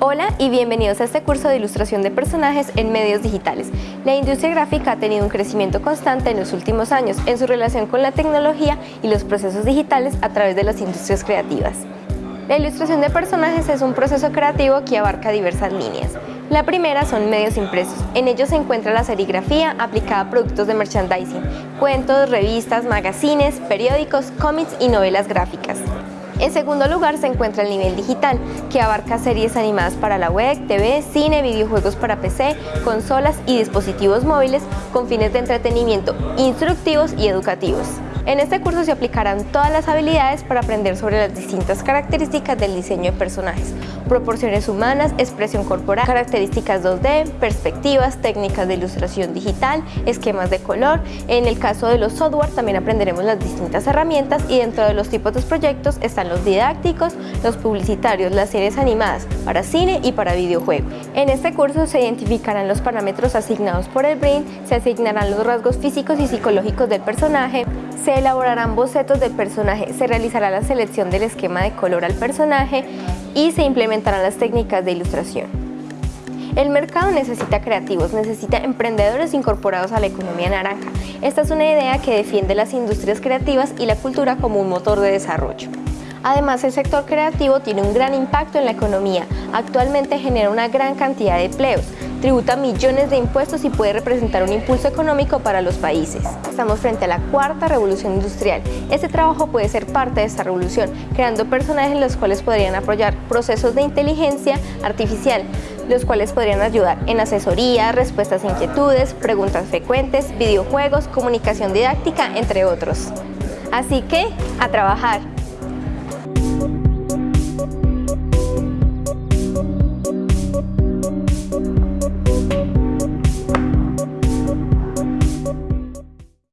Hola y bienvenidos a este curso de ilustración de personajes en medios digitales. La industria gráfica ha tenido un crecimiento constante en los últimos años en su relación con la tecnología y los procesos digitales a través de las industrias creativas. La ilustración de personajes es un proceso creativo que abarca diversas líneas. La primera son medios impresos. En ellos se encuentra la serigrafía aplicada a productos de merchandising, cuentos, revistas, magazines, periódicos, cómics y novelas gráficas. En segundo lugar se encuentra el nivel digital, que abarca series animadas para la web, TV, cine, videojuegos para PC, consolas y dispositivos móviles con fines de entretenimiento instructivos y educativos. En este curso se aplicarán todas las habilidades para aprender sobre las distintas características del diseño de personajes, proporciones humanas, expresión corporal, características 2D, perspectivas, técnicas de ilustración digital, esquemas de color. En el caso de los software también aprenderemos las distintas herramientas y dentro de los tipos de proyectos están los didácticos, los publicitarios, las series animadas para cine y para videojuego. En este curso se identificarán los parámetros asignados por el BRIN, se asignarán los rasgos físicos y psicológicos del personaje, se elaborarán bocetos del personaje, se realizará la selección del esquema de color al personaje y se implementarán las técnicas de ilustración. El mercado necesita creativos, necesita emprendedores incorporados a la economía naranja. Esta es una idea que defiende las industrias creativas y la cultura como un motor de desarrollo. Además, el sector creativo tiene un gran impacto en la economía. Actualmente genera una gran cantidad de empleos, tributa millones de impuestos y puede representar un impulso económico para los países. Estamos frente a la cuarta revolución industrial. Este trabajo puede ser parte de esta revolución, creando personajes los cuales podrían apoyar procesos de inteligencia artificial, los cuales podrían ayudar en asesoría, respuestas a inquietudes, preguntas frecuentes, videojuegos, comunicación didáctica, entre otros. Así que, a trabajar.